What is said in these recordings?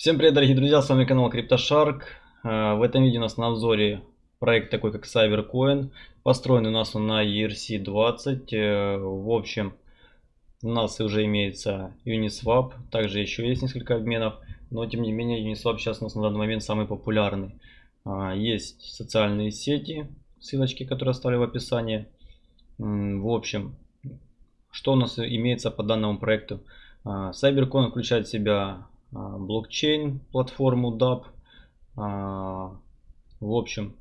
Всем привет, дорогие друзья, с вами канал CryptoShark. Э, в этом видео у нас на обзоре проект такой как Cybercoin. Построен у нас он на ERC-20. Э, в общем, у нас уже имеется Uniswap. Также еще есть несколько обменов. Но тем не менее Uniswap сейчас у нас на данный момент самый популярный. Э, есть социальные сети, ссылочки, которые оставлю в описании. В общем, что у нас имеется по данному проекту? Cybercoin включает в себя блокчейн, платформу DAP. А, в общем,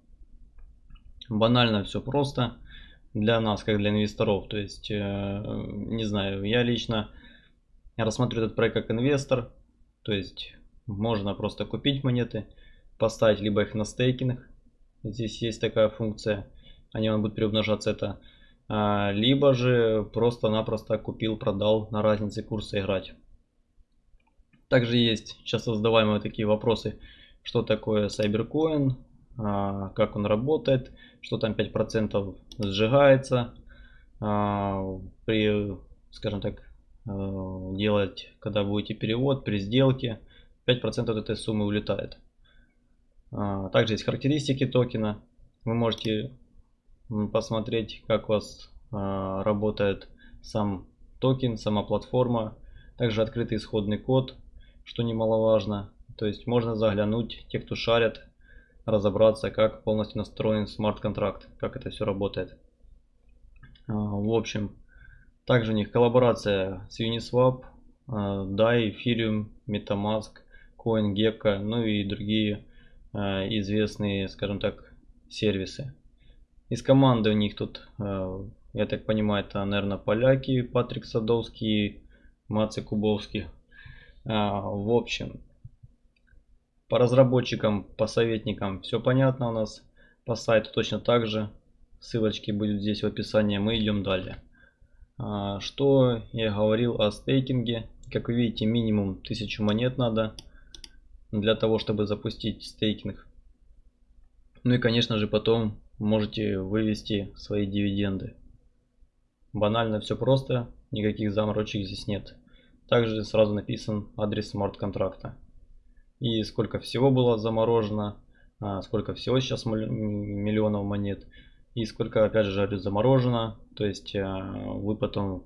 банально все просто для нас, как для инвесторов. То есть, э, не знаю, я лично рассматриваю этот проект как инвестор. То есть, можно просто купить монеты, поставить либо их на стейкинг. Здесь есть такая функция, они будут приумножаться это. А, либо же просто-напросто купил, продал на разнице курса играть. Также есть часто задаваемые такие вопросы, что такое Cybercoin, а, как он работает, что там 5% сжигается а, при, скажем так, а, делать, когда будете перевод, при сделке, 5% от этой суммы улетает. Также есть характеристики токена. Вы можете посмотреть, как у вас работает сам токен, сама платформа. Также открытый исходный код что немаловажно. То есть можно заглянуть, те, кто шарят, разобраться, как полностью настроен смарт-контракт, как это все работает. А, в общем, также у них коллаборация с Uniswap, а, DAI, Ethereum, MetaMask, CoinGecko, ну и другие а, известные, скажем так, сервисы. Из команды у них тут, я так понимаю, это, наверное, поляки, Патрик Садовский, Мацы Кубовский. А, в общем, по разработчикам, по советникам все понятно у нас. По сайту точно так же. Ссылочки будут здесь в описании. Мы идем далее. А, что я говорил о стейкинге. Как вы видите, минимум 1000 монет надо для того, чтобы запустить стейкинг. Ну и, конечно же, потом можете вывести свои дивиденды. Банально все просто, никаких заморочек здесь нет. Также сразу написан адрес смарт-контракта. И сколько всего было заморожено, а, сколько всего сейчас миллионов монет. И сколько опять же заморожено. То есть а, вы потом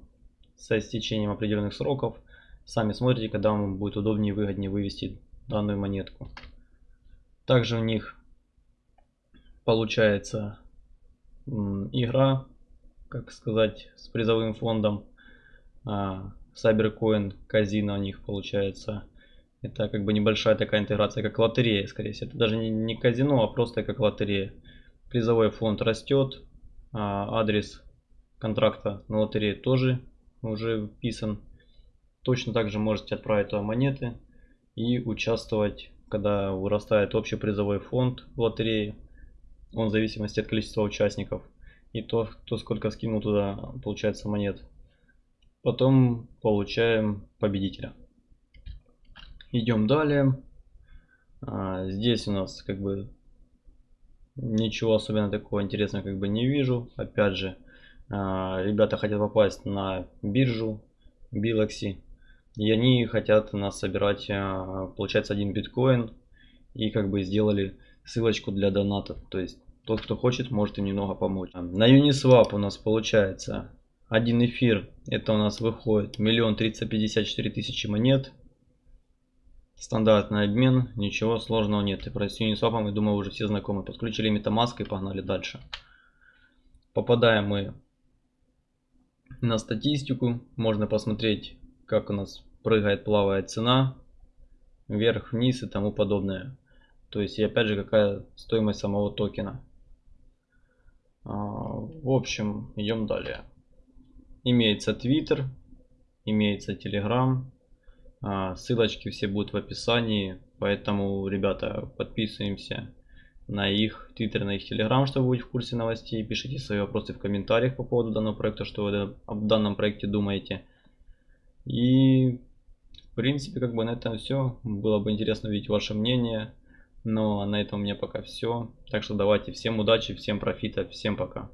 со истечением определенных сроков сами смотрите, когда вам будет удобнее и выгоднее вывести данную монетку. Также у них получается игра, как сказать, с призовым фондом. Cybercoin казино у них получается. Это как бы небольшая такая интеграция, как лотерея, скорее всего. Это даже не, не казино, а просто как лотерея. Призовой фонд растет, а адрес контракта на лотерее тоже уже вписан. Точно так же можете отправить туда монеты и участвовать, когда вырастает общий призовой фонд в лотерее. Он в зависимости от количества участников. И то, кто сколько скинул туда, получается, монет. Потом получаем победителя. Идем далее. А, здесь у нас как бы ничего особенно такого интересного как бы не вижу. Опять же, а, ребята хотят попасть на биржу Biloxi. И они хотят нас собирать, а, получается, один биткоин. И как бы сделали ссылочку для донатов. То есть тот, кто хочет, может им немного помочь. На Uniswap у нас получается один эфир, это у нас выходит миллион триста пятьдесят четыре тысячи монет. Стандартный обмен, ничего сложного нет. И про Uniswap, я думаю, уже все знакомы. Подключили MetaMask и погнали дальше. Попадаем мы на статистику. Можно посмотреть, как у нас прыгает, плавает цена. Вверх, вниз и тому подобное. То есть, и опять же, какая стоимость самого токена. А, в общем, идем далее. Имеется Twitter, имеется Telegram. А, ссылочки все будут в описании. Поэтому, ребята, подписываемся на их Twitter, на их Telegram, чтобы быть в курсе новостей. Пишите свои вопросы в комментариях по поводу данного проекта, что вы об данном проекте думаете. И, в принципе, как бы на этом все. Было бы интересно увидеть ваше мнение. Но на этом у меня пока все. Так что давайте всем удачи, всем профита, всем пока.